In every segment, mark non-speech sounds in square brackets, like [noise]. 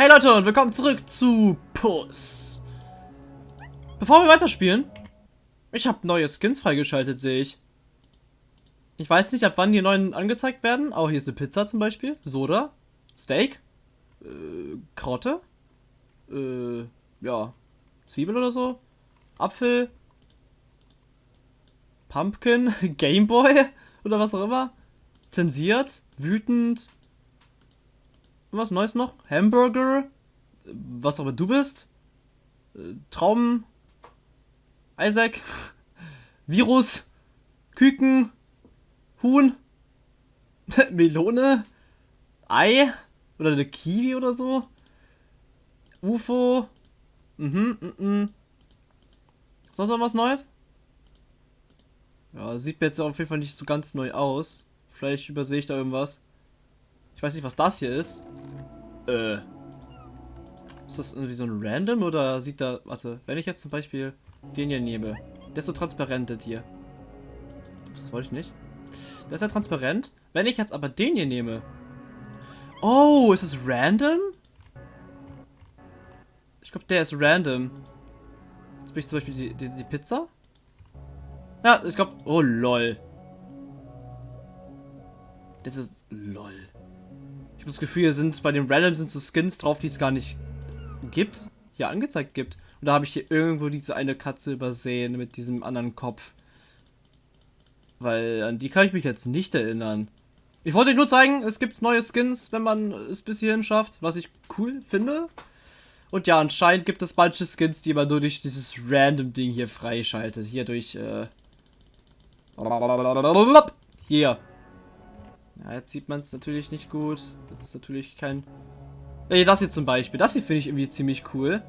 Hey Leute und willkommen zurück zu Puss. Bevor wir weiterspielen, ich habe neue Skins freigeschaltet, sehe ich. Ich weiß nicht, ab wann die neuen angezeigt werden. Oh, hier ist eine Pizza zum Beispiel. Soda. Steak. Äh, Karotte. Äh, ja. Zwiebel oder so. Apfel. Pumpkin. [laughs] Gameboy. [laughs] Oder was auch immer. Zensiert. Wütend. Was Neues noch? Hamburger. Was immer du bist. Äh, Traum. Isaac. [laughs] Virus. Küken. Huhn. [laughs] Melone. Ei. Oder eine Kiwi oder so. UFO. Mhm, mhm, mhm. Sonst noch was Neues? Ja, sieht mir jetzt auf jeden Fall nicht so ganz neu aus. Vielleicht übersehe ich da irgendwas. Ich weiß nicht, was das hier ist. Äh. Ist das irgendwie so ein Random oder sieht da... Warte, wenn ich jetzt zum Beispiel den hier nehme. Der ist so transparent, das hier. Das wollte ich nicht. Der ist ja transparent. Wenn ich jetzt aber den hier nehme. Oh, ist es random? Ich glaube, der ist random. Jetzt bin ich zum Beispiel die, die, die Pizza. Ja, ich glaube... Oh, lol. Das ist... Lol. Habe das Gefühl, hier sind bei den Random sind so Skins drauf, die es gar nicht gibt. Hier angezeigt gibt. Und da habe ich hier irgendwo diese eine Katze übersehen mit diesem anderen Kopf. Weil an die kann ich mich jetzt nicht erinnern. Ich wollte euch nur zeigen, es gibt neue Skins, wenn man es bis hierhin schafft, was ich cool finde. Und ja, anscheinend gibt es manche Skins, die man nur durch dieses random Ding hier freischaltet. Hier durch, äh... Hier. Ja, jetzt sieht man es natürlich nicht gut. Das ist natürlich kein... Ey, das hier zum Beispiel. Das hier finde ich irgendwie ziemlich cool.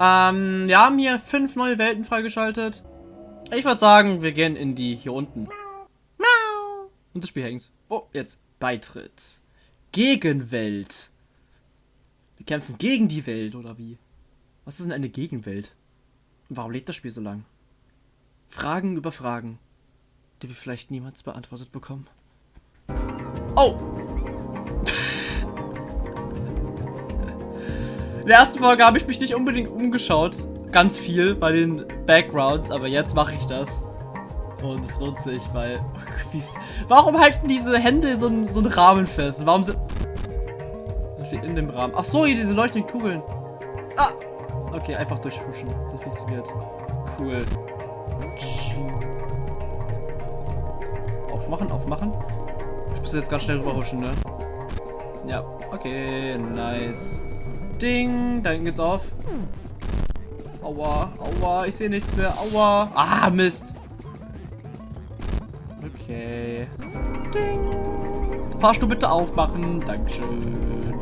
Ähm, wir haben hier fünf neue Welten freigeschaltet. Ich würde sagen, wir gehen in die hier unten. Und das Spiel hängt. Oh, jetzt. Beitritt. Gegenwelt. Wir kämpfen gegen die Welt, oder wie? Was ist denn eine Gegenwelt? Warum lädt das Spiel so lang? Fragen über Fragen, die wir vielleicht niemals beantwortet bekommen. Oh! In der ersten Folge habe ich mich nicht unbedingt umgeschaut. Ganz viel bei den Backgrounds, aber jetzt mache ich das. Und es lohnt sich, weil... Warum halten diese Hände so, einen, so Rahmen fest? Warum sind... Sind wir in dem Rahmen? Ach so, hier diese leuchtenden Kugeln. Ah! Okay, einfach durchhuschen. Das funktioniert. Cool. Aufmachen, aufmachen. Muss jetzt ganz schnell rüberhuschen, ne? Ja, okay, nice. Ding, da hinten geht's auf. Aua, aua, ich sehe nichts mehr. Aua. Ah, Mist. Okay. Ding. Fahrstuhl bitte aufmachen. Dankeschön.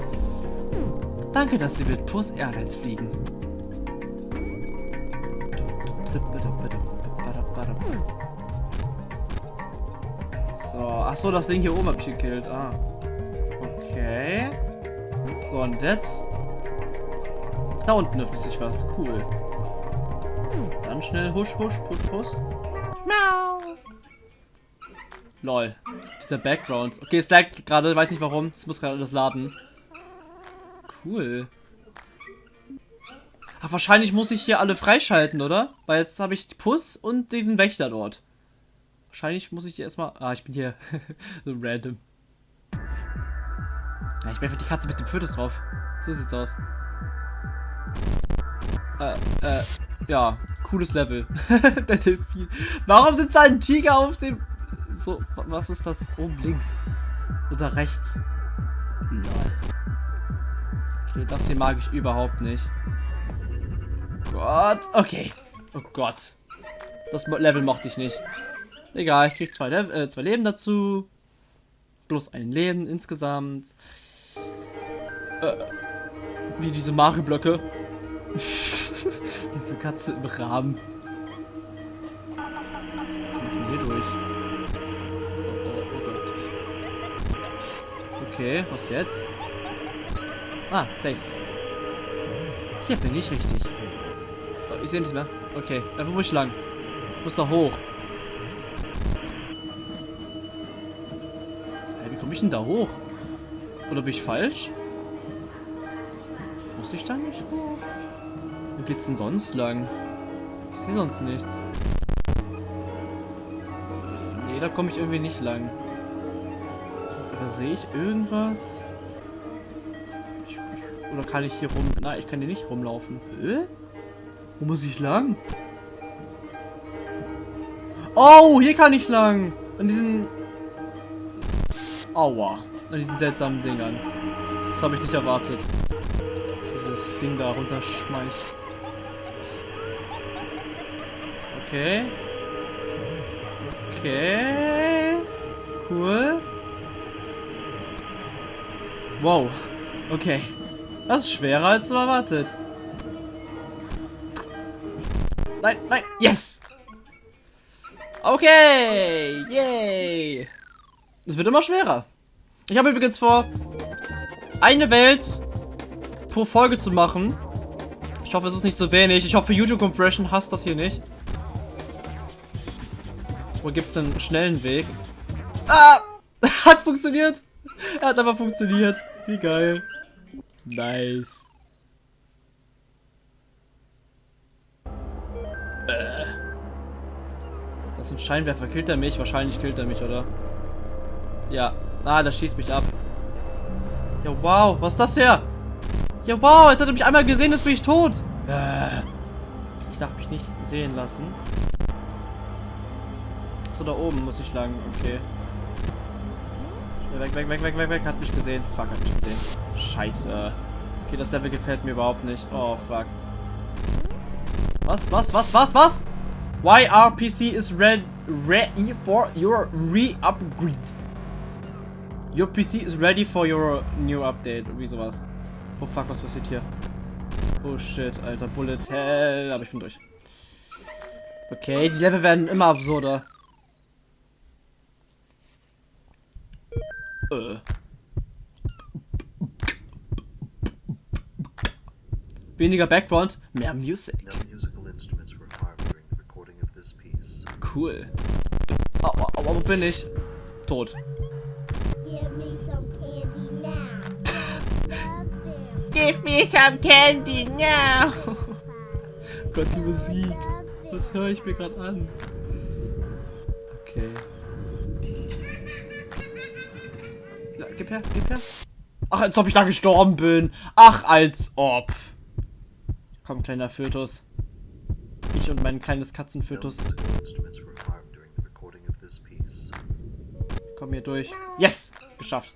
Danke, dass Sie mit Puss Airlines fliegen. So, ach so, das Ding hier oben habe ich gekillt. Ah. Okay. So, und jetzt? Da unten öffnet sich was. Cool. Dann schnell husch, husch, puss, puss. Miau. Lol. Dieser Background. Okay, es lag gerade, weiß nicht warum. Es muss gerade alles laden. Cool. Ach, wahrscheinlich muss ich hier alle freischalten, oder? Weil jetzt habe ich Puss und diesen Wächter dort. Wahrscheinlich muss ich erstmal... Ah, ich bin hier [laughs] so random. Ja, ich bin einfach die Katze mit dem Fötus drauf. So sieht's aus. Äh, äh, ja, cooles Level. [laughs] Der Delfin. Warum sitzt da ein Tiger auf dem... So, was ist das? Oben links. Oder rechts. Lol. Okay, das hier mag ich überhaupt nicht. Gott, okay. Oh Gott. Das Level mochte ich nicht. Egal, ich krieg zwei, äh, zwei Leben dazu. Plus ein Leben insgesamt. Äh, wie diese Mario-Blöcke. [laughs] Diese Katze im Rahmen. Komm ich denn hier durch? Oh, oh, oh Gott. Okay, was jetzt? Ah, safe. Hier bin ich richtig. Oh, ich sehe nichts mehr. Okay, äh, wo muss ich lang? Ich muss da hoch. Denn da hoch? Oder bin ich falsch? Muss ich da nicht hoch? Wo geht's denn sonst lang? Ich sehe sonst nichts. Nee, da komme ich irgendwie nicht lang. Aber sehe ich irgendwas? Ich, ich, oder kann ich hier rum... Nein, ich kann hier nicht rumlaufen. Äh? Wo muss ich lang? Oh, hier kann ich lang. An diesen... Aua. An diesen seltsamen Dingern. Das habe ich nicht erwartet. Dass dieses Ding da runterschmeißt. Okay. Okay. Cool. Wow. Okay. Das ist schwerer als erwartet. Nein, nein. Yes! Okay. Yay. Es wird immer schwerer. Ich habe übrigens vor, eine Welt pro Folge zu machen. Ich hoffe, es ist nicht zu wenig. Ich hoffe, YouTube Compression hasst das hier nicht. Wo gibt es einen schnellen Weg? Ah! [laughs] Hat funktioniert! Er hat aber funktioniert. Wie geil. Nice. Äh. Das ein Scheinwerfer. Killt er mich? Wahrscheinlich killt er mich, oder? Ja. Ah, das schießt mich ab. Ja, wow. Was ist das hier? Ja, wow. Jetzt hat er mich einmal gesehen, jetzt bin ich tot. Äh. Ich darf mich nicht sehen lassen. So, da oben muss ich lang. Okay. Weg, weg, weg, weg, weg, weg. Hat mich gesehen. Fuck, hat mich gesehen. Scheiße. Okay, das Level gefällt mir überhaupt nicht. Oh, fuck. Was, was, was, was, was? YRPC is ready for your re-upgrade. Your PC is ready for your new update. Wie sowas. Oh fuck, was passiert hier? Oh shit, alter Bullet Hell. Aber ich bin durch. Okay, die Level werden immer absurder. Äh. Weniger Background, mehr Music. Cool. Oh, wo bin ich? Tot. Give me some candy now. [laughs] Gott, die Musik. Was höre ich mir gerade an? Okay. Ja, gib her, gib her. Ach, als ob ich da gestorben bin. Ach, als ob. Komm, kleiner Fötus. Ich und mein kleines Katzenfötus. Komm hier durch. Yes! Geschafft.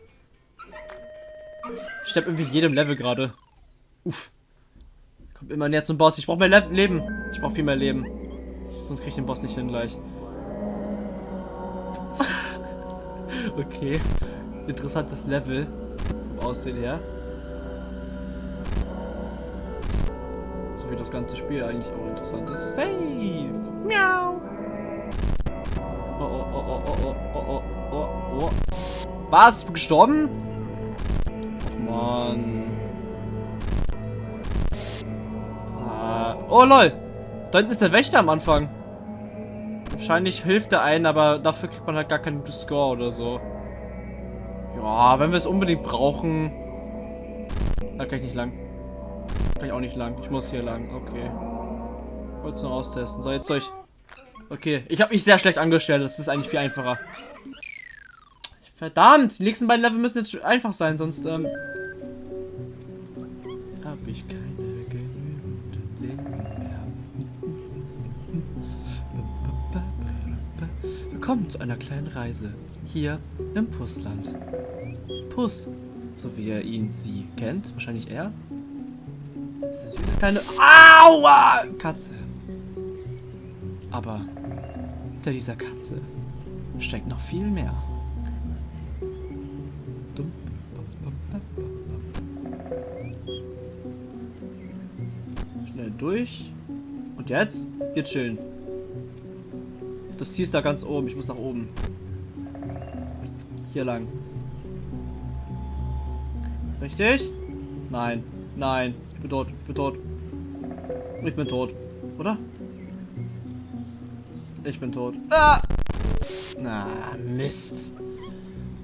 Ich sterbe irgendwie jedem Level gerade. Uff. Kommt immer näher zum Boss. Ich brauche mehr Le Leben. Ich brauche viel mehr Leben. Sonst kriege ich den Boss nicht hin gleich. [laughs] okay. Interessantes Level. Vom Aussehen her. So wie das ganze Spiel eigentlich auch interessant ist. Save! Miau! Oh, oh, oh, oh, oh, oh, oh, oh, oh. Was? Gestorben? Mann. Ah. Oh, lol. Da hinten ist der Wächter am Anfang. Wahrscheinlich hilft er einen, aber dafür kriegt man halt gar keinen Score oder so. Ja, wenn wir es unbedingt brauchen. Da kann ich nicht lang. Kann ich auch nicht lang. Ich muss hier lang. Okay. Wollte es nur austesten. So, jetzt soll ich... Okay, ich habe mich sehr schlecht angestellt. Das ist eigentlich viel einfacher. Verdammt! Die nächsten beiden Level müssen jetzt einfach sein, sonst, ähm... Hab ich keine genügend Leben mehr. Willkommen zu einer kleinen Reise. Hier im Pussland. Puss, so wie er ihn, sie kennt. Wahrscheinlich er. Das ist eine kleine... Aua! Katze. Aber hinter dieser Katze steckt noch viel mehr. Durch. Und jetzt? Hier chillen. Das Ziel ist da ganz oben. Ich muss nach oben. Hier lang. Richtig? Nein. Nein. Ich bin tot. Ich bin tot. Ich bin tot. Oder? Ich bin tot. Ah! Na, Mist.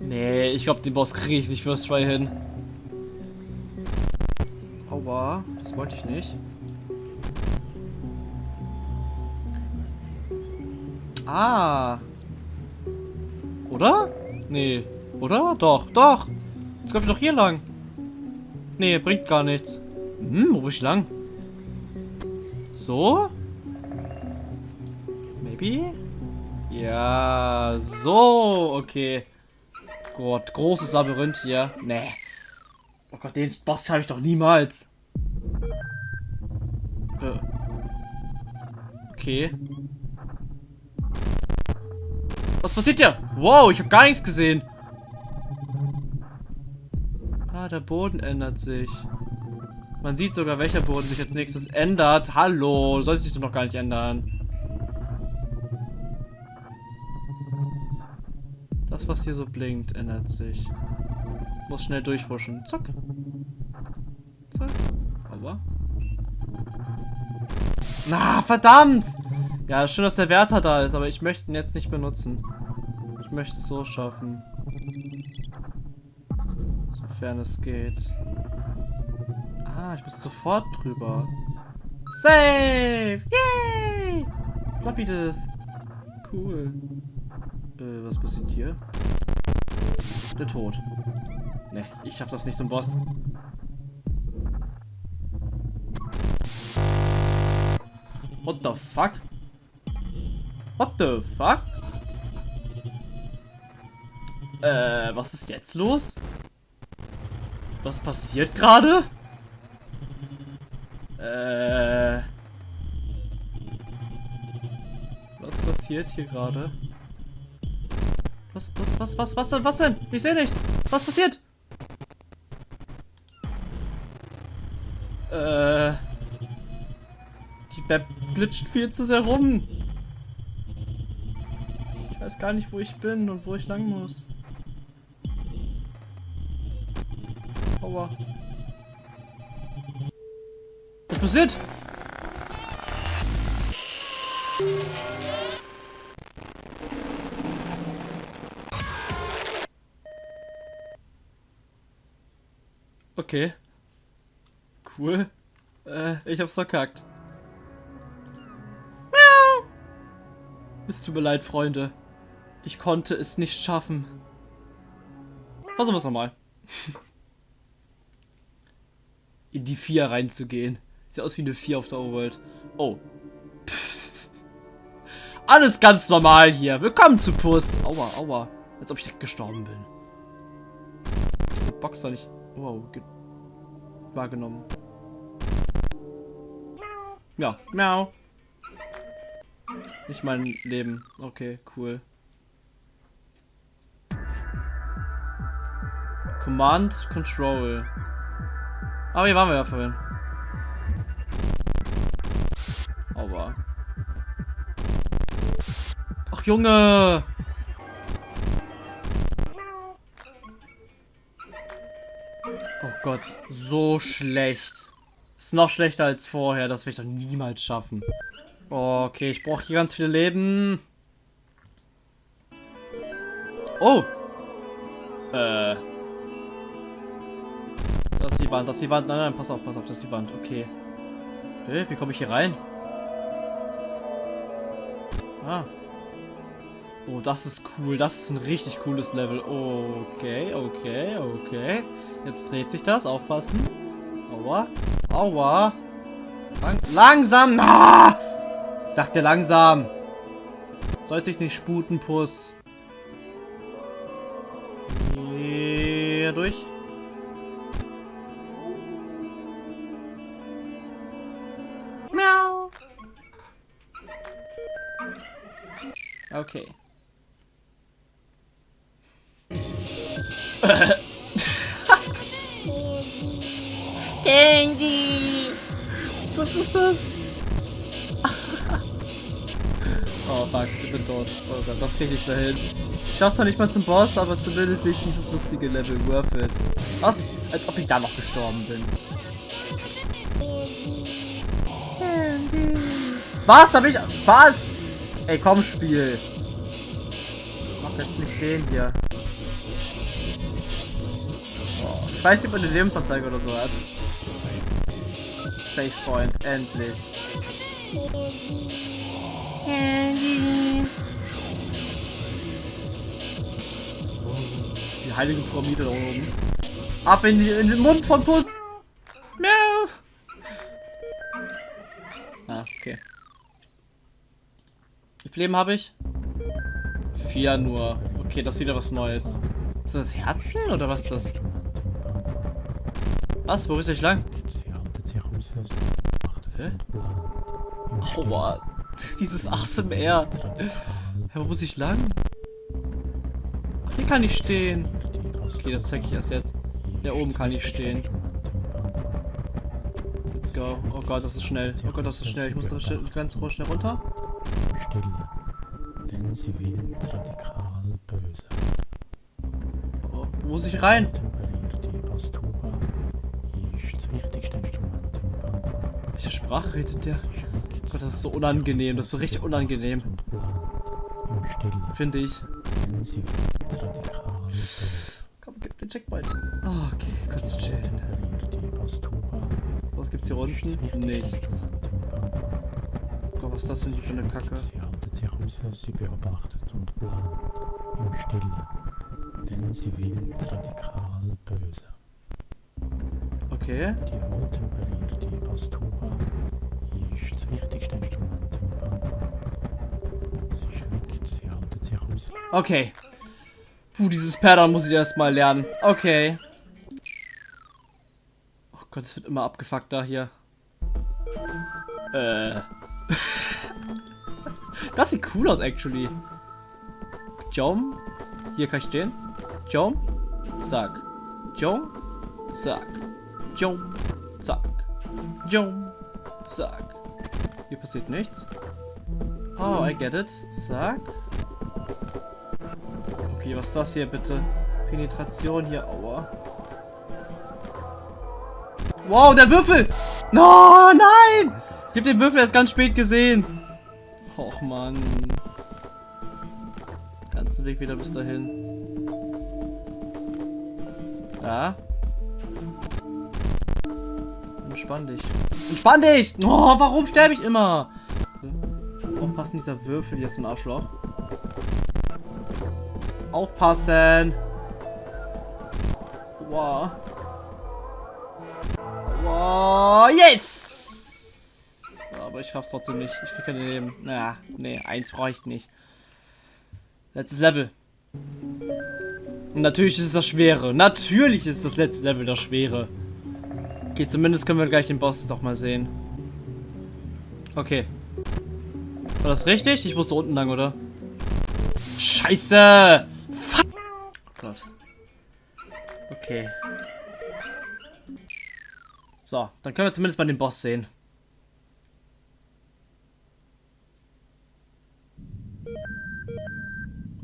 Nee, ich glaube, den Boss kriege ich nicht First Try hin. Aua, das wollte ich nicht. Ah. Oder? Nee. Oder? Doch, doch. Jetzt kommt ich doch hier lang. Nee, bringt gar nichts. Hm, wo bin ich lang? So? Maybe? Ja, so, okay. Gott, großes Labyrinth hier. Nee. Oh Gott, den Boss habe ich doch niemals. Äh. Okay. Was passiert hier? Wow, ich habe gar nichts gesehen. Ah, der Boden ändert sich. Man sieht sogar, welcher Boden sich als nächstes ändert. Hallo, soll sich doch noch gar nicht ändern. Das, was hier so blinkt, ändert sich. Muss schnell durchhuschen. Zack. Zack. Aber. Na, verdammt! Ja, schön, dass der Wärter da ist, aber ich möchte ihn jetzt nicht benutzen. Möchte es so schaffen. Sofern es geht. Ah, ich muss sofort drüber. Save! Yay! Floppy das. Cool. Äh, was passiert hier? Der Tod. Ne, ich schaff das nicht zum Boss. What the fuck? What the fuck? Äh, was ist jetzt los? Was passiert gerade? Äh. Was passiert hier gerade? Was, was, was, was, was denn, was denn? Ich sehe nichts. Was passiert? Äh. Die Map glitscht viel zu sehr rum. Ich weiß gar nicht, wo ich bin und wo ich lang muss. Aua. Was passiert? Okay. Cool. Äh, ich hab's verkackt. Miau. Es tut mir leid, Freunde. Ich konnte es nicht schaffen. Versuchen wir es nochmal. [laughs] In die 4 reinzugehen. Sieht aus wie eine 4 auf der Overworld. Oh. Alles ganz normal hier. Willkommen zu Puss. Aua, aua. Als ob ich direkt gestorben bin. Diese Box da nicht... Wow, wahrgenommen. Ja, miau. Nicht mein Leben. Okay, cool. Command Control. Aber hier waren wir ja vorhin. Aber. Ach Junge! Oh Gott, so schlecht. Ist noch schlechter als vorher. Das werde ich doch niemals schaffen. Oh, okay, ich brauche hier ganz viele Leben. Oh. Äh. Wand, das ist die Wand. Nein, nein, pass auf, pass auf, das ist die Wand. Okay. Hey, wie komme ich hier rein? Ah. Oh, das ist cool. Das ist ein richtig cooles Level. Okay, okay, okay. Jetzt dreht sich das. Aufpassen. Aua. Aua. Lang langsam. Ah! Sagt er langsam. Sollte sich nicht sputen, Puss. Krieg ich nicht mehr hin. Ich schaff's zwar nicht mal zum Boss, aber zumindest sehe ich dieses lustige Level. Worth it. Was? Als ob ich da noch gestorben bin. Was? Hab ich. Was? Ey, komm, Spiel. Mach jetzt nicht den hier. Ich weiß nicht, ob man eine Lebensanzeige oder so hat. Save Point, endlich. Die heilige Pyramide da oben. Ab in, die, in den Mund von Puss. Miau. Ah, okay. Wie viel Leben habe ich? Vier nur. Okay, das ist wieder was Neues. Ist das Herzen oder was ist das? Was? Wo ist ich lang? Hä? Aua. [laughs] Dieses ASMR. Hä, wo muss ich lang? Ach, hier kann ich stehen. Okay, das zeige ich erst jetzt. Hier oben kann ich stehen. Let's go. Oh Gott, das ist schnell. Oh Gott, das ist schnell. Ich muss da ganz schnell runter. Stille, denn sie will radikal böse. Oh, wo muss ich rein? Welche Sprache redet der? Oh Gott, das ist so unangenehm. Das ist so richtig unangenehm. Finde ich. Wichtigste Nichts. Oh Gott, was ist das denn hier für eine Kacke? Sie haltet sich raus, sie beobachtet und plant im Stille, denn sie will radikal böse. Okay. Die wohltemperierte Bastuba ist das wichtigste Instrument im Band. Sie schwingt, sie haltet sich aus. Okay. Puh, dieses Pattern muss ich erstmal lernen. Okay. Oh Gott, es wird immer abgefuckter hier. Äh. [laughs] das sieht cool aus, actually. Jump. Hier kann ich stehen. Jump. Zack. Jump. Zack. Jump. Zack. Jump. Zack. Hier passiert nichts. Oh, I get it. Zack. Okay, was ist das hier bitte? Penetration hier, aua. Wow, der Würfel! No, nein! Ich habe den Würfel erst ganz spät gesehen. Och, Mann. Ganzen Weg wieder bis dahin. Ja. Entspann dich. Entspann dich! Oh, warum sterbe ich immer? Aufpassen, dieser Würfel so ein Arschloch. Aufpassen! Wow. Wow, yes! Aber ich schaff's trotzdem nicht. Ich krieg keine Leben. Naja, nee, eins ich nicht. Letztes Level. Und natürlich ist es das Schwere. Natürlich ist das letzte Level das Schwere. Okay, zumindest können wir gleich den Boss doch mal sehen. Okay. War das richtig? Ich musste unten lang, oder? Scheiße! Fuck! Oh Gott. Okay. So, dann können wir zumindest mal den Boss sehen.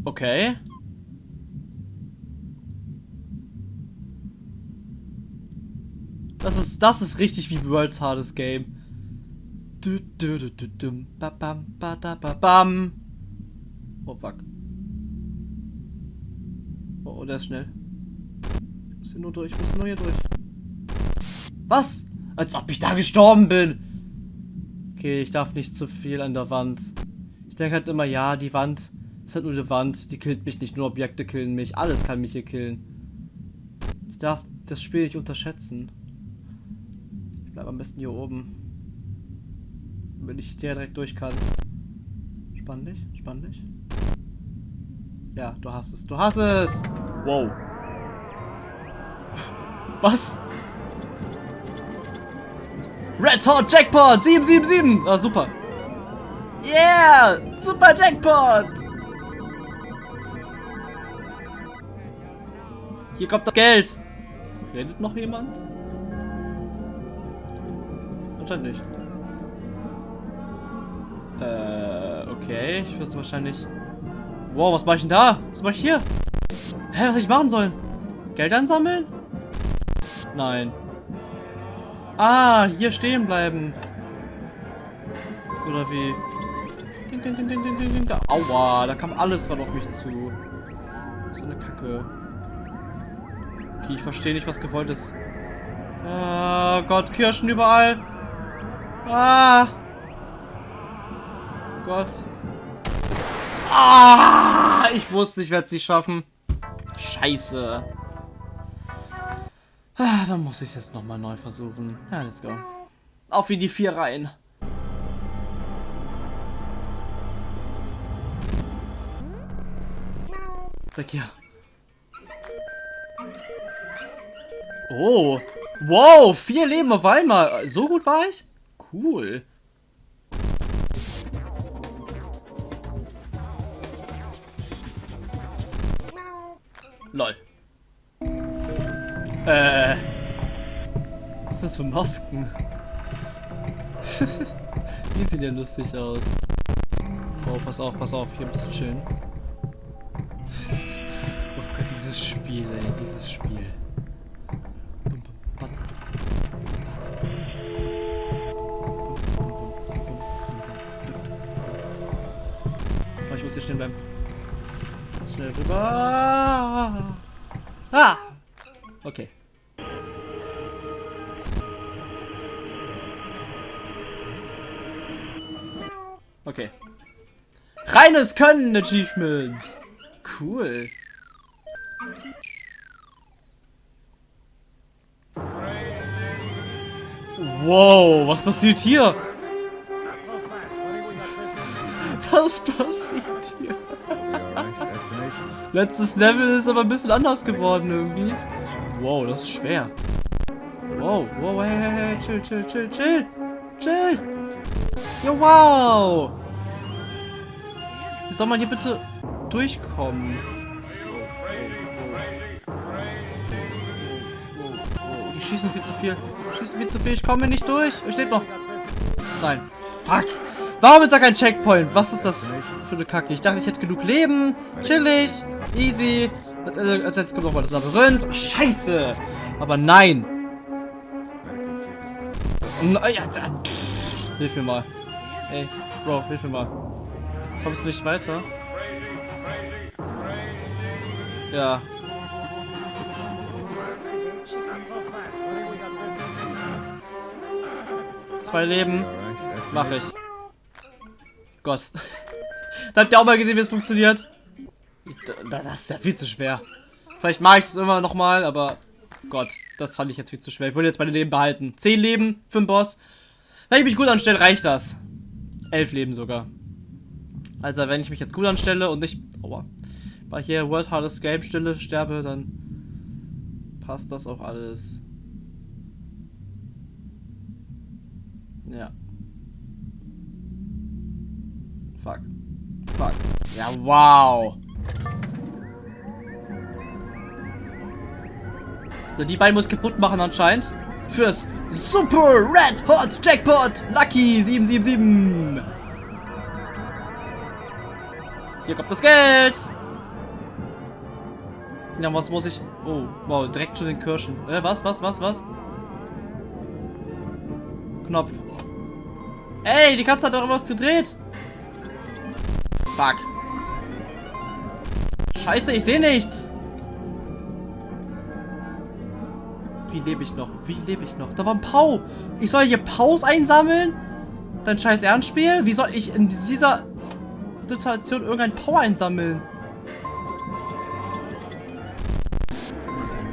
Okay. Das ist, das ist richtig wie World's Hardest Game. Du, du, du, du, dum, ba, bam, ba, da, ba, bam. Oh, fuck. Oh, oh, der ist schnell. Ich muss hier nur durch, ich muss nur hier durch. Was? Als ob ich da gestorben bin. Okay, ich darf nicht zu viel an der Wand. Ich denke halt immer, ja, die Wand ist halt nur die Wand. Die killt mich nicht, nur Objekte killen mich. Alles kann mich hier killen. Ich darf das Spiel nicht unterschätzen. Ich bleib am besten hier oben. Wenn ich der direkt durch kann. Spann dich, spann dich. Ja, du hast es. Du hast es! Wow. [laughs] Was? Red Hot Jackpot 777! Ah, super. Yeah! Super Jackpot! Hier kommt das Geld. Redet noch jemand? Anscheinend nicht. Äh, okay. Ich wüsste wahrscheinlich... Wow, was mache ich denn da? Was mache ich hier? Hä, was soll ich machen sollen? Geld ansammeln? Nein. Ah, hier stehen bleiben. Oder wie? Ding, ding, ding, ding, ding, ding, ding. Aua, da kam alles dran auf mich zu. So eine Kacke. Okay, ich verstehe nicht, was gewollt ist. Oh Gott, Kirschen überall. Ah! Gott. Ah! Ich wusste, ich werde es nicht schaffen. Scheiße. Ah, dann muss ich das nochmal neu versuchen. Ja, let's go. Auf wie die vier rein. Weg hier. Oh. Wow, vier Leben auf einmal. So gut war ich? Cool. Lol. Äh. Was ist das für Masken? [laughs] Die sehen ja lustig aus. Oh, pass auf, pass auf, hier ein bisschen chillen. [laughs] oh Gott, dieses Spiel, ey, dieses Spiel. Rüber. Ah! Okay. Okay. Reines Können Achievement. Cool. Wow, was passiert hier? Letztes Level ist aber ein bisschen anders geworden irgendwie. Wow, das ist schwer. Wow, wow, hey, hey, hey, chill, chill, chill, chill. Chill. Jo, wow. Wie soll man hier bitte durchkommen? Die schießen viel zu viel. Schießen viel zu viel. Ich komme nicht durch. Ich lebe noch. Nein. Fuck. Warum ist da kein Checkpoint? Was ist das für eine Kacke? Ich dachte, ich hätte genug Leben. Chillig. Easy. Als, als letztes kommt nochmal das Labyrinth. Scheiße. Aber nein. Na, ja, da. Hilf mir mal. Ey, Bro, hilf mir mal. Kommst du nicht weiter? Ja. Zwei Leben. Mach ich. Gott. [laughs] da habt ihr auch mal gesehen, wie es funktioniert. Das ist ja viel zu schwer. Vielleicht mache ich es immer noch mal, aber Gott, das fand ich jetzt viel zu schwer. Ich wollte jetzt meine Leben behalten. Zehn Leben für den Boss. Wenn ich mich gut anstelle, reicht das. Elf Leben sogar. Also wenn ich mich jetzt gut anstelle und nicht aua, bei hier World Hardest Game Stille sterbe, dann passt das auch alles. Ja. Fuck. Ja, wow. So, die beiden muss kaputt machen anscheinend. Fürs Super Red Hot Jackpot Lucky 777. Hier kommt das Geld. Ja, was muss ich... Oh, wow, direkt zu den Kirschen. Äh, was, was, was, was? Knopf. Ey, die Katze hat doch was gedreht. Fuck. Scheiße, ich sehe nichts. Wie lebe ich noch? Wie lebe ich noch? Da war ein Pau. Ich soll hier Paus einsammeln? Dein scheiß Ernstspiel? Wie soll ich in dieser Situation irgendein Pau einsammeln?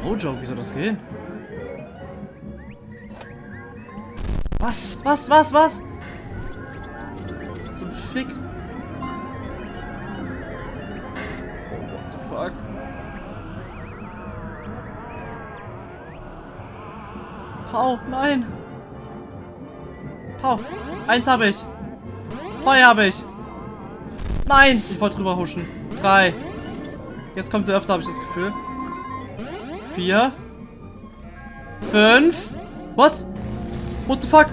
No joke, wie soll das gehen? Was? Was? Was? Was? Was Pau, nein! Pau! Eins habe ich! Zwei habe ich! Nein! Ich wollte drüber huschen. Drei. Jetzt kommt sie öfter, habe ich das Gefühl. Vier. Fünf. Was? What the fuck?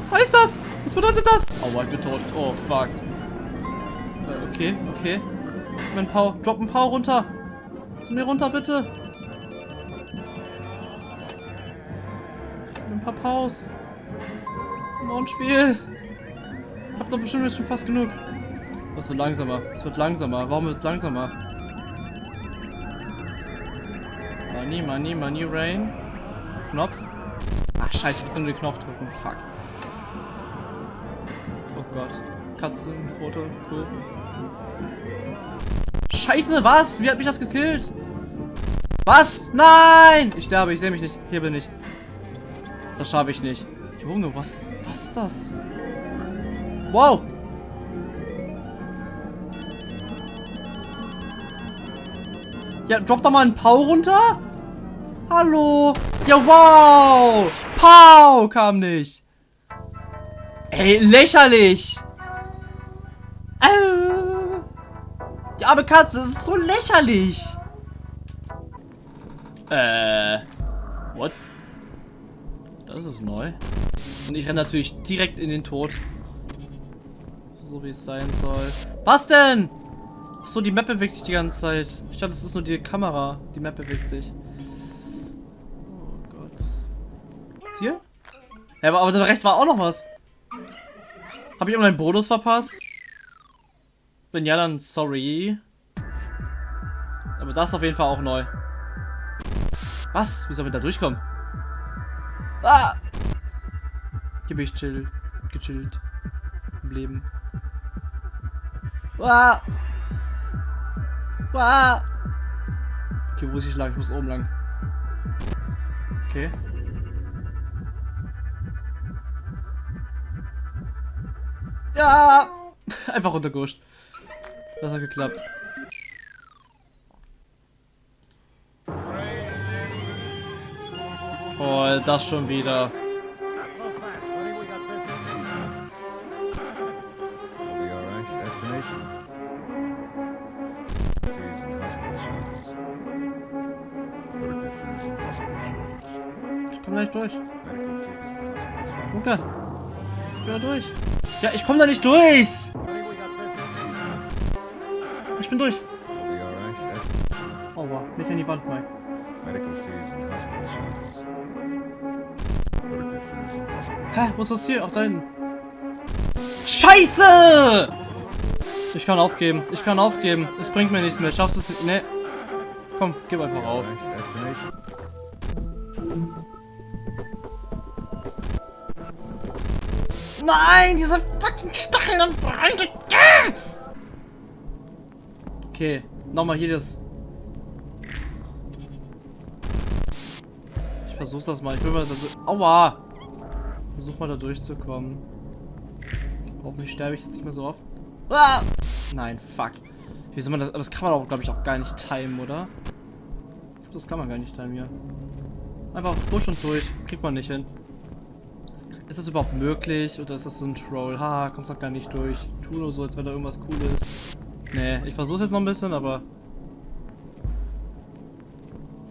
Was heißt das? Was bedeutet das? Oh, ich bin tot. Oh, fuck. Äh, okay, okay. Mein Pau. Drop ein Pau runter. Zu mir runter, bitte. Paar Paus. Komm on, Spiel. Hab doch bestimmt jetzt schon fast genug. Es wird langsamer. Es wird langsamer. Warum wird es langsamer? Money, Money, Money, Rain. Knopf. Ach, scheiße, ich kann nur den Knopf drücken. Fuck. Oh Gott. Katzenfoto, cool. Scheiße, was? Wie hat mich das gekillt? Was? Nein! Ich sterbe, ich sehe mich nicht. Hier bin ich. Das schaffe ich nicht. Junge, was, was ist das? Wow! Ja, drop doch mal einen Pau runter. Hallo. Ja, wow. Pau kam nicht. Ey, lächerlich. Äh. Die arme Katze, das ist so lächerlich. Äh. What? Das ist neu. Und ich renne natürlich direkt in den Tod. So wie es sein soll. Was denn? Achso, die Map bewegt sich die ganze Zeit. Ich dachte, das ist nur die Kamera. Die Map bewegt sich. Oh Gott. Ist hier? Ja, aber, aber da rechts war auch noch was. Habe ich irgendeinen Bonus verpasst? Wenn ja, dann sorry. Aber das ist auf jeden Fall auch neu. Was? Wie soll man da durchkommen? Ah! Hier bin ich chill. Gechillt. Im Leben. Ah! Ah! Okay, wo muss ich lang? Ich muss oben lang. Okay. Ja! [laughs] Einfach runtergehuscht. Das hat geklappt. Oh, das schon wieder. Ich komm da nicht durch. Luca. Ich bin da durch. Ja, ich komm da nicht durch. Ich bin durch. Destination. Aua, nicht an die Wand, Mike. Hä, wo ist das hier? Ach, da hinten. Scheiße! Ich kann aufgeben. Ich kann aufgeben. Es bringt mir nichts mehr. Schaffst es nicht? Nee. Komm, gib einfach auf. Nein, diese fucking Stacheln am Brand. Okay, nochmal hier das. Ich versuch's das mal. Ich will mal. Aua! Versuch mal da durchzukommen. Hoffentlich sterbe ich jetzt nicht mehr so oft. Ah! Nein, fuck. Wie soll man das? Das kann man auch, glaube ich, auch gar nicht timen, oder? Das kann man gar nicht timen hier. Einfach push und durch. Kriegt man nicht hin. Ist das überhaupt möglich? Oder ist das so ein Troll? Ha, kommst doch gar nicht durch. Tu nur so, als wenn da irgendwas Cooles. Nee, ich versuch's jetzt noch ein bisschen, aber.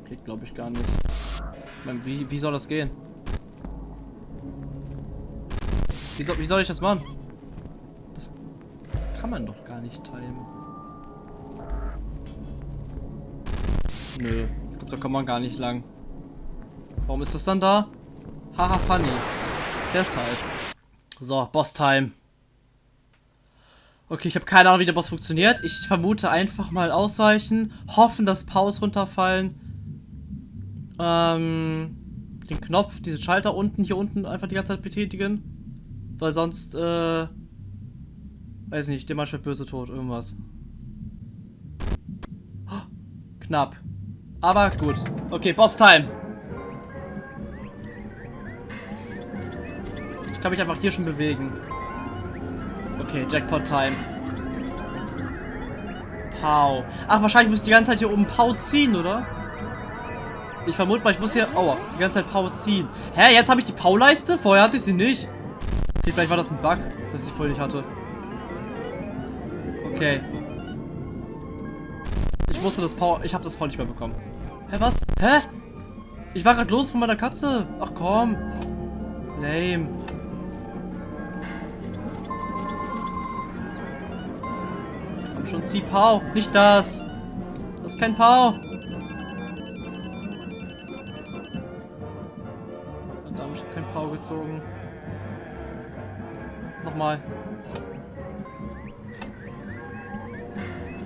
Geht, glaube ich, gar nicht. Ich mein, wie, wie soll das gehen? Wie soll, wie soll ich das machen? Das kann man doch gar nicht timen. Nö, ich glaube, da kommt man gar nicht lang. Warum ist das dann da? Haha, funny. Deshalb. So, Boss-Time. Okay, ich habe keine Ahnung, wie der Boss funktioniert. Ich vermute einfach mal ausweichen. Hoffen, dass Paus runterfallen. Ähm, den Knopf, diesen Schalter unten, hier unten einfach die ganze Zeit betätigen. Weil sonst, äh, weiß nicht, der Mann wird böse tot, irgendwas. Oh, knapp. Aber gut. Okay, Boss-Time. Ich kann mich einfach hier schon bewegen. Okay, Jackpot-Time. Pau. Ach, wahrscheinlich muss ich die ganze Zeit hier oben Pau ziehen, oder? Ich vermute mal, ich muss hier... Aua, die ganze Zeit Pau ziehen. Hä, jetzt habe ich die Pau-Leiste? Vorher hatte ich sie nicht. Okay, vielleicht war das ein Bug, dass ich vorher nicht hatte. Okay. Ich musste das Pau... Ich habe das Pau nicht mehr bekommen. Hä, was? Hä? Ich war gerade los von meiner Katze. Ach komm. Lame. Komm schon, zieh Pau. Nicht das. Das ist kein Pau. Nochmal.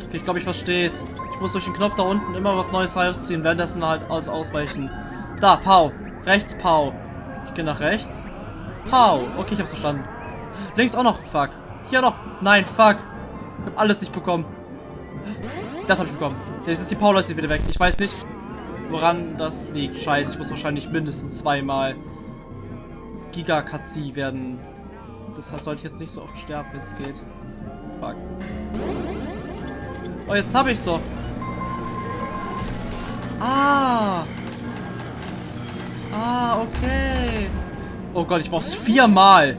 Okay, ich glaube, ich verstehe es. Ich muss durch den Knopf da unten immer was Neues rausziehen, währenddessen halt alles ausweichen. Da, Pau. Rechts, Pau. Ich gehe nach rechts. Pau. Okay, ich hab's verstanden. Links auch noch. Fuck. Hier noch. Nein, fuck. Ich hab alles nicht bekommen. Das habe ich bekommen. Jetzt ist die Paulus wieder weg. Ich weiß nicht, woran das liegt. Scheiße, ich muss wahrscheinlich mindestens zweimal Giga-Katzi werden. Deshalb sollte ich jetzt nicht so oft sterben, wenn es geht. Fuck. Oh, jetzt habe ich's doch. Ah. Ah, okay. Oh Gott, ich brauch's viermal.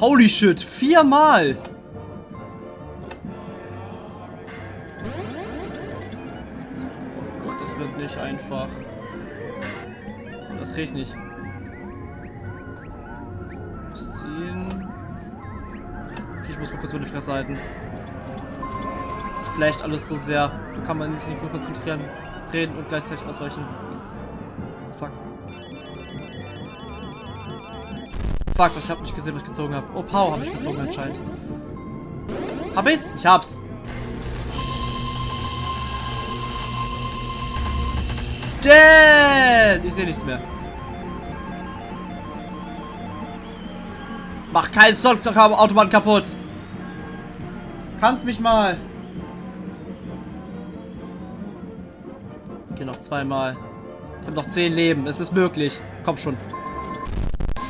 Holy shit, viermal. Oh Gott, das wird nicht einfach. Das riecht nicht. Kurz meine Fresse halten. Das flasht alles so sehr. Da kann man sich nicht gut konzentrieren, reden und gleichzeitig ausweichen. Fuck. Fuck, ich hab nicht gesehen, was ich gezogen habe. Oh, Pau habe ich gezogen anscheinend. Hab ich's? Ich hab's. Dead! Ich sehe nichts mehr. Mach keinen Stock-Autobahn kaputt. Kannst mich mal. Geh noch zweimal. Ich habe noch zehn Leben. Es ist möglich. Komm schon.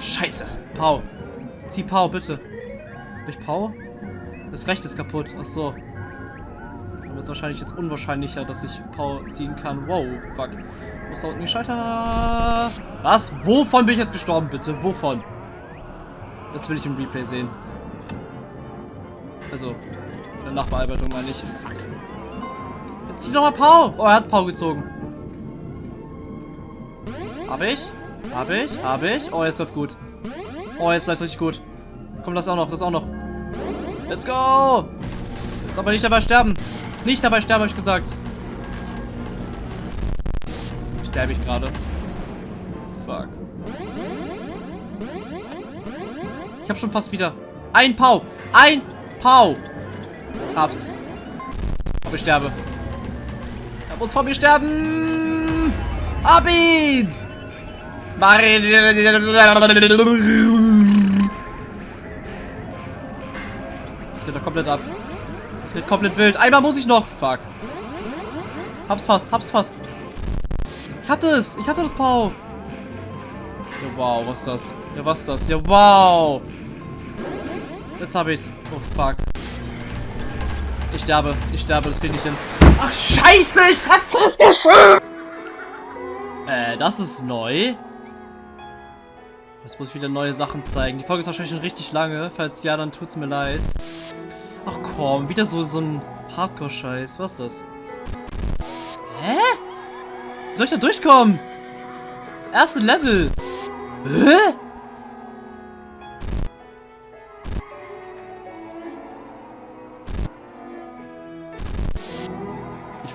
Scheiße. Pau. Zieh Pau, bitte. Hab ich Pau? Das Recht ist kaputt. Ach so. Dann wird wahrscheinlich jetzt unwahrscheinlicher, dass ich Pau ziehen kann. Wow, fuck. Wo da unten die Schalter? Was? Wovon bin ich jetzt gestorben, bitte? Wovon? Das will ich im Replay sehen. Also, Nachbearbeitung meine ich. Fuck. Jetzt zieh doch mal Pau. Oh, er hat Pau gezogen. Hab ich? Hab ich? Hab ich? Oh, jetzt läuft gut. Oh, jetzt läuft richtig gut. Komm, das auch noch, das auch noch. Let's go! Jetzt aber nicht dabei sterben. Nicht dabei sterben, habe ich gesagt. Sterbe ich gerade. Fuck. Ich habe schon fast wieder. Ein Pau! Ein Pau! Hab's. Aber ich sterbe. Er muss vor mir sterben! Ab ihn! Das geht doch komplett ab. Das geht komplett wild. Einmal muss ich noch. Fuck. Hab's fast, hab's fast. Ich hatte es. Ich hatte das Pau. Ja, wow, was ist das? Ja, was ist das? Ja, wow. Jetzt hab ich's. Oh, fuck. Ich sterbe. Ich sterbe. Das krieg ich nicht hin. Ach, scheiße. Ich das schon. Äh, das ist neu. Jetzt muss ich wieder neue Sachen zeigen. Die Folge ist wahrscheinlich schon richtig lange. Falls ja, dann tut's mir leid. Ach komm, wieder so, so ein Hardcore-Scheiß. Was ist das? Hä? Wie soll ich da durchkommen? Das erste Level. Hä?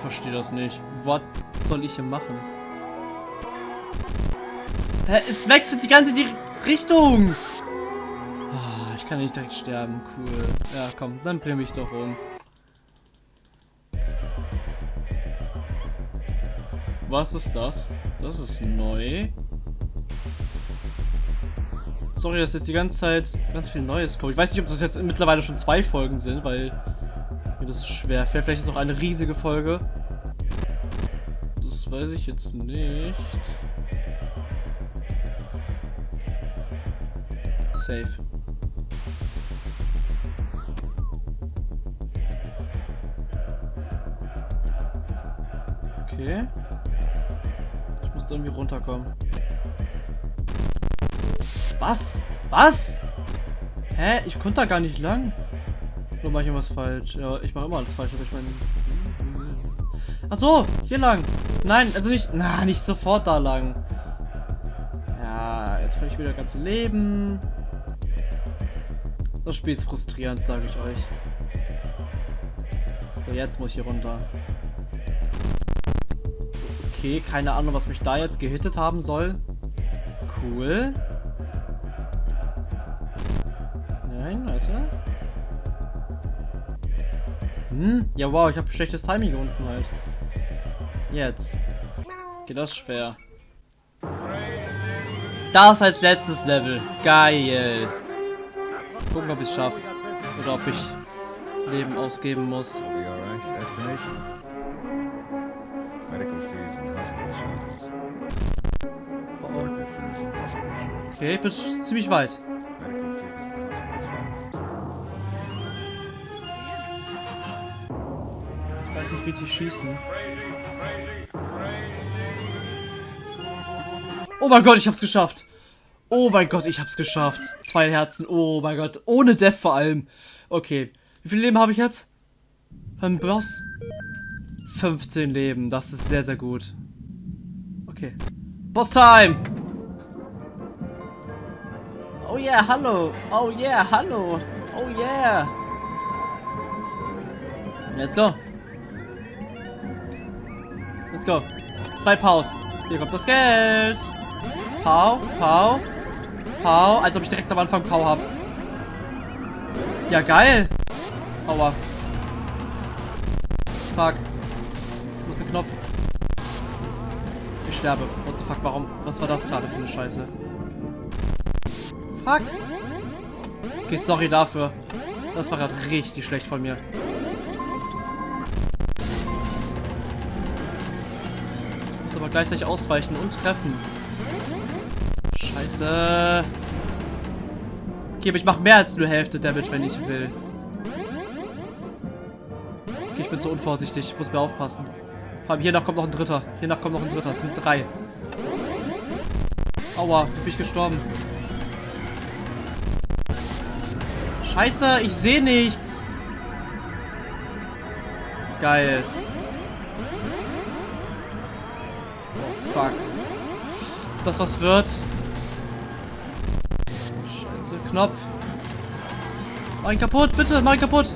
Verstehe das nicht. Was soll ich hier machen? Es wechselt die ganze die Richtung. Ah, ich kann nicht direkt sterben. Cool. Ja, komm, dann bring mich doch um. Was ist das? Das ist neu. Sorry, dass jetzt die ganze Zeit ganz viel Neues kommt. Ich weiß nicht, ob das jetzt mittlerweile schon zwei Folgen sind, weil mir das schwer fällt. Vielleicht ist es auch eine riesige Folge. Weiß ich jetzt nicht. Safe. Okay. Ich muss irgendwie runterkommen. Was? Was? Hä? Ich konnte da gar nicht lang. Nur mache ich irgendwas falsch. Ja, ich mache immer alles falsch, aber ich meine. Ach so, hier lang. Nein, also nicht. Na, nicht sofort da lang. Ja, jetzt verliere ich wieder das ganze Leben. Das Spiel ist frustrierend, sage ich euch. So, jetzt muss ich hier runter. Okay, keine Ahnung, was mich da jetzt gehittet haben soll. Cool. Nein, warte. Hm, ja wow, ich habe schlechtes Timing hier unten halt. Jetzt. Geht das schwer. Das als letztes Level. Geil. Gucken, ob ich es schaffe. Oder ob ich Leben ausgeben muss. Oh, oh. Okay, ich bin ziemlich weit. Ich weiß nicht, wie die schießen. Oh mein Gott, ich hab's geschafft. Oh mein Gott, ich hab's geschafft. Zwei Herzen. Oh mein Gott. Ohne Death vor allem. Okay. Wie viel Leben habe ich jetzt? Beim Boss? 15 Leben. Das ist sehr, sehr gut. Okay. Boss-Time! Oh yeah, hallo. Oh yeah, hallo. Oh yeah. Let's go. Let's go. Zwei Paus. Hier kommt das Geld. Pau, Pau, Pau. Als ob ich direkt am Anfang Pau habe. Ja, geil. Aua. Fuck. Wo ist der Knopf? Ich sterbe. What the fuck, warum? Was war das gerade für eine Scheiße? Fuck. Okay, sorry dafür. Das war gerade richtig schlecht von mir. Muss aber gleichzeitig ausweichen und treffen. Scheiße. Okay, aber ich mache mehr als nur Hälfte Damage, wenn ich will. Okay, ich bin so unvorsichtig. Ich muss mir aufpassen. Vor allem hier nach kommt noch ein dritter. Hier nach kommt noch ein dritter. Es sind drei. Aua, bin ich gestorben? Scheiße, ich sehe nichts. Geil. Oh, fuck. Das was wird. Knopf. Mach ihn kaputt, bitte, mach ihn kaputt.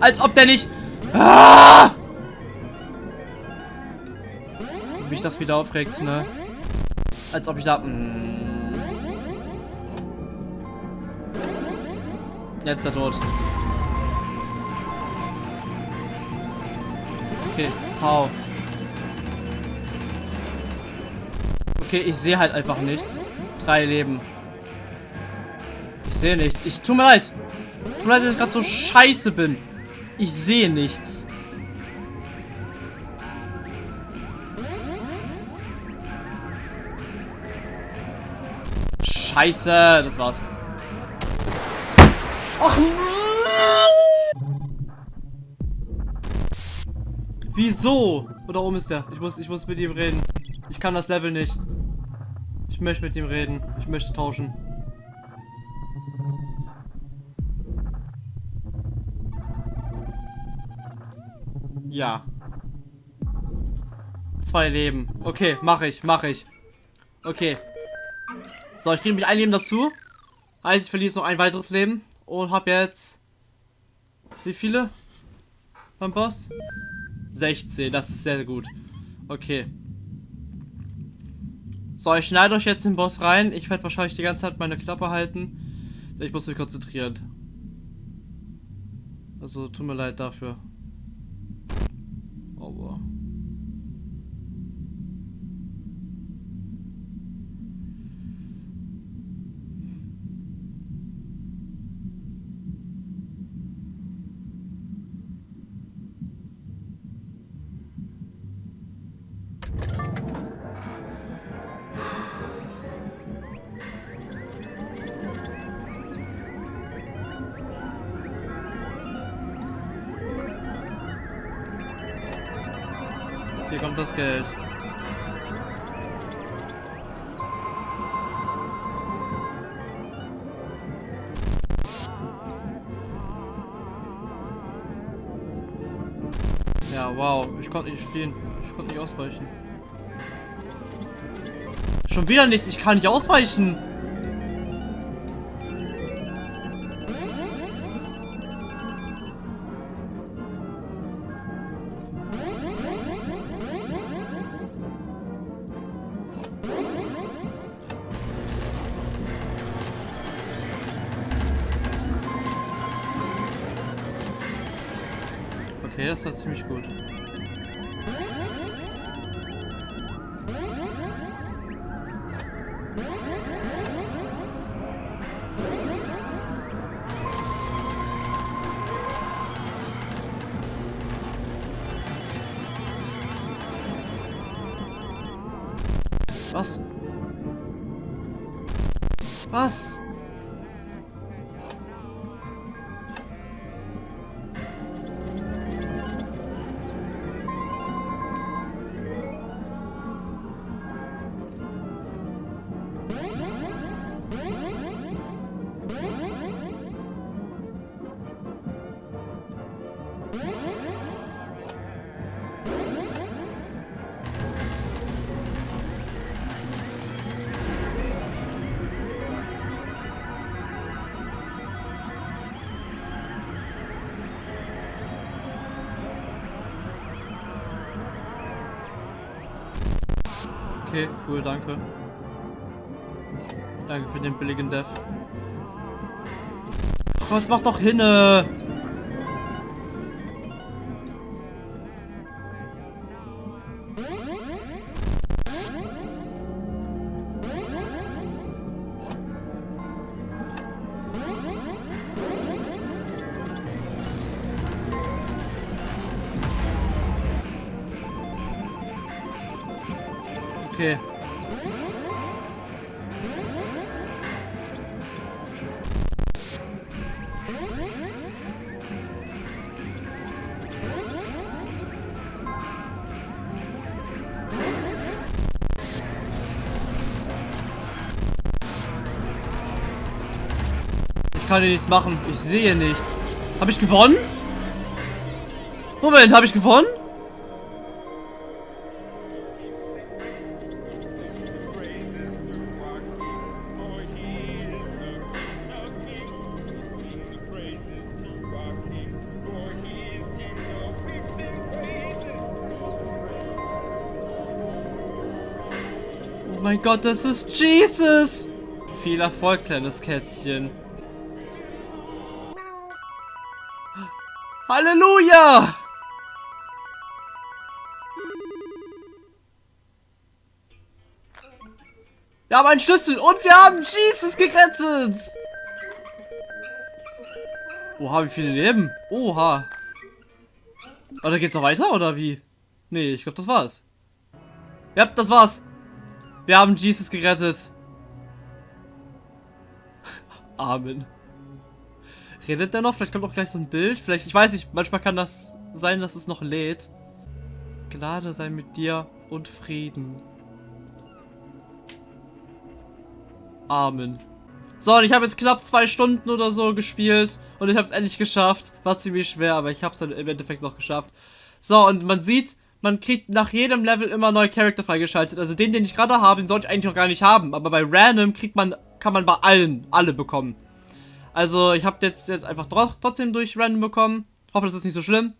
Als ob der nicht... Ah! Wie mich das wieder aufregt, ne? Als ob ich da... Mm. Jetzt ist er tot. Okay, hau. Okay, ich sehe halt einfach nichts. Drei Leben. Sehe nichts. Ich tut mir leid. Tut mir leid, dass ich gerade so scheiße bin. Ich sehe nichts. Scheiße, das war's. Ach Wieso? Oder oben ist der. Ich muss, ich muss mit ihm reden. Ich kann das Level nicht. Ich möchte mit ihm reden. Ich möchte tauschen. Ja. Zwei Leben. Okay, mache ich, mache ich. Okay. So, ich kriege mich ein Leben dazu. Heißt, ich verliere noch ein weiteres Leben. Und habe jetzt... Wie viele? Beim Boss? 16, das ist sehr gut. Okay. So, ich schneide euch jetzt den Boss rein. Ich werde wahrscheinlich die ganze Zeit meine Klappe halten. Ich muss mich konzentrieren. Also, tut mir leid dafür. Ausweichen. Schon wieder nicht. Ich kann nicht ausweichen. Okay, das war ziemlich gut. Cool, danke. Danke für den billigen Death. Oh, jetzt mach doch hinne! Okay. Kann hier nichts machen. Ich sehe nichts. Habe ich gewonnen? Moment, habe ich gewonnen? Oh mein Gott, das ist Jesus! Viel Erfolg, kleines Kätzchen. Halleluja! Wir haben einen Schlüssel und wir haben Jesus gerettet! Oha, wie viele Leben? Oha. Oder geht's noch weiter oder wie? Nee, ich glaube, das war's. Ja, das war's. Wir haben Jesus gerettet. [laughs] Amen. Redet der noch? Vielleicht kommt auch gleich so ein Bild. Vielleicht, ich weiß nicht, manchmal kann das sein, dass es noch lädt. Gnade sei mit dir und Frieden. Amen. So, und ich habe jetzt knapp zwei Stunden oder so gespielt und ich habe es endlich geschafft. War ziemlich schwer, aber ich habe es im Endeffekt noch geschafft. So, und man sieht, man kriegt nach jedem Level immer neue Charakter freigeschaltet. Also den, den ich gerade habe, den sollte ich eigentlich noch gar nicht haben. Aber bei Random kriegt man, kann man bei allen alle bekommen. Also ich habe jetzt, jetzt einfach trotzdem durch Random bekommen. Hoffe, das ist nicht so schlimm.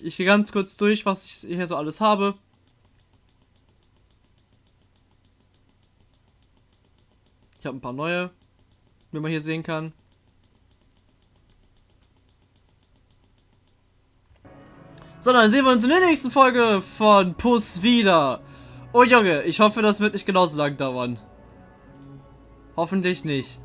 Ich gehe ganz kurz durch, was ich hier so alles habe. Ich habe ein paar neue, wie man hier sehen kann. So, dann sehen wir uns in der nächsten Folge von Puss wieder. Oh Junge, ich hoffe, das wird nicht genauso lang dauern. Hoffentlich nicht.